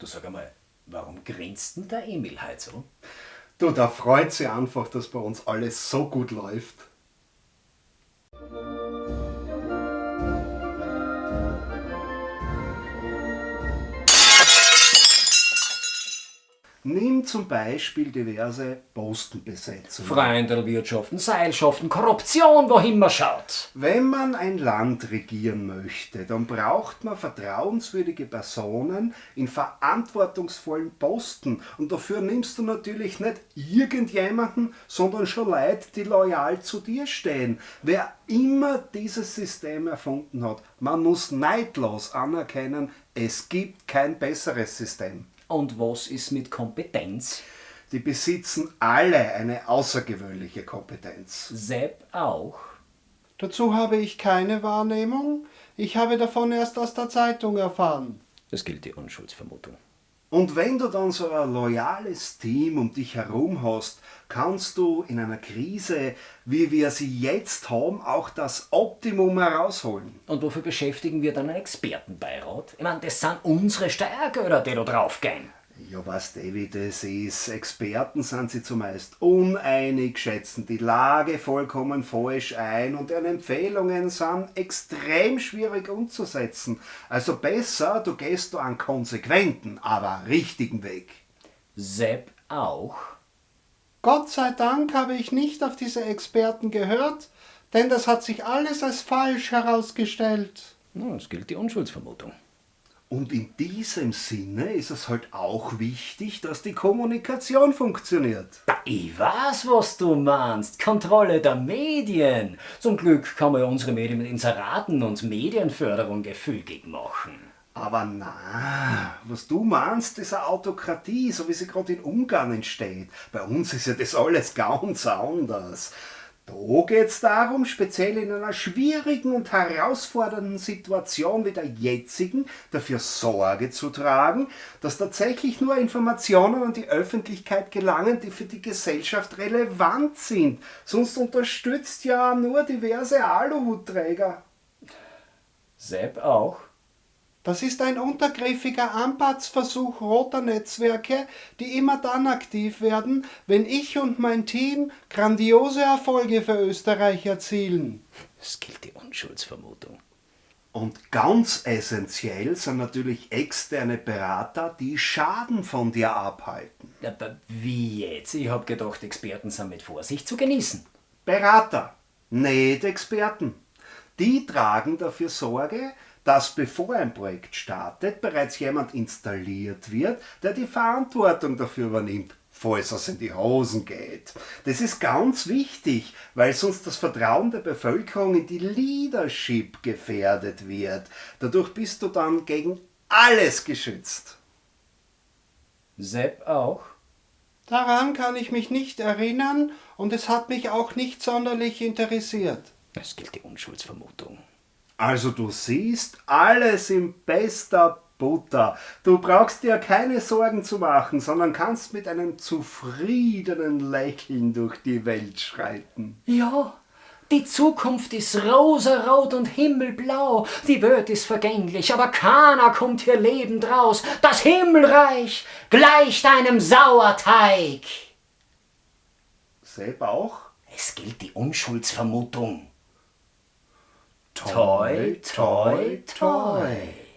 Du sag einmal, warum grinst denn der Emil heute so? Du, da freut sich einfach, dass bei uns alles so gut läuft. Nimm zum Beispiel diverse Postenbesetzungen. Freundelwirtschaften, Seilschaften, Korruption, wohin man schaut. Wenn man ein Land regieren möchte, dann braucht man vertrauenswürdige Personen in verantwortungsvollen Posten. Und dafür nimmst du natürlich nicht irgendjemanden, sondern schon Leute, die loyal zu dir stehen. Wer immer dieses System erfunden hat, man muss neidlos anerkennen, es gibt kein besseres System. Und was ist mit Kompetenz? Die besitzen alle eine außergewöhnliche Kompetenz. Sepp auch. Dazu habe ich keine Wahrnehmung. Ich habe davon erst aus der Zeitung erfahren. Das gilt die Unschuldsvermutung. Und wenn du dann so ein loyales Team um dich herum hast, kannst du in einer Krise, wie wir sie jetzt haben, auch das Optimum herausholen. Und wofür beschäftigen wir dann einen Expertenbeirat? Ich meine, das sind unsere Steuergelder, die da draufgehen. Ja, was David es ist, Experten sind sie zumeist uneinig, schätzen die Lage vollkommen falsch ein und deren Empfehlungen sind extrem schwierig umzusetzen. Also besser, du gehst da einen konsequenten, aber richtigen Weg. Sepp auch. Gott sei Dank habe ich nicht auf diese Experten gehört, denn das hat sich alles als falsch herausgestellt. Nun, es gilt die Unschuldsvermutung. Und in diesem Sinne ist es halt auch wichtig, dass die Kommunikation funktioniert. Ich weiß, was du meinst. Kontrolle der Medien. Zum Glück kann man unsere Medien mit Inseraten und Medienförderung gefügig machen. Aber na, was du meinst, ist eine Autokratie, so wie sie gerade in Ungarn entsteht. Bei uns ist ja das alles ganz anders. Da geht es darum, speziell in einer schwierigen und herausfordernden Situation wie der jetzigen, dafür Sorge zu tragen, dass tatsächlich nur Informationen an die Öffentlichkeit gelangen, die für die Gesellschaft relevant sind. Sonst unterstützt ja nur diverse Aluhutträger. Sepp auch. Das ist ein untergriffiger Anpatzversuch roter Netzwerke, die immer dann aktiv werden, wenn ich und mein Team grandiose Erfolge für Österreich erzielen. Es gilt die Unschuldsvermutung. Und ganz essentiell sind natürlich externe Berater, die Schaden von dir abhalten. Aber wie jetzt? Ich hab gedacht, Experten sind mit Vorsicht zu genießen. Berater, nicht Experten. Die tragen dafür Sorge, dass bevor ein Projekt startet, bereits jemand installiert wird, der die Verantwortung dafür übernimmt, falls es in die Hosen geht. Das ist ganz wichtig, weil sonst das Vertrauen der Bevölkerung in die Leadership gefährdet wird. Dadurch bist du dann gegen alles geschützt. Sepp auch. Daran kann ich mich nicht erinnern und es hat mich auch nicht sonderlich interessiert. Es gilt die Unschuldsvermutung. Also du siehst, alles in bester Butter. Du brauchst dir keine Sorgen zu machen, sondern kannst mit einem zufriedenen Lächeln durch die Welt schreiten. Ja, die Zukunft ist rosarot und himmelblau. Die Welt ist vergänglich, aber keiner kommt hier lebend raus. Das Himmelreich gleicht einem Sauerteig. Sepp auch? Es gilt die Unschuldsvermutung. toy, toy, toy.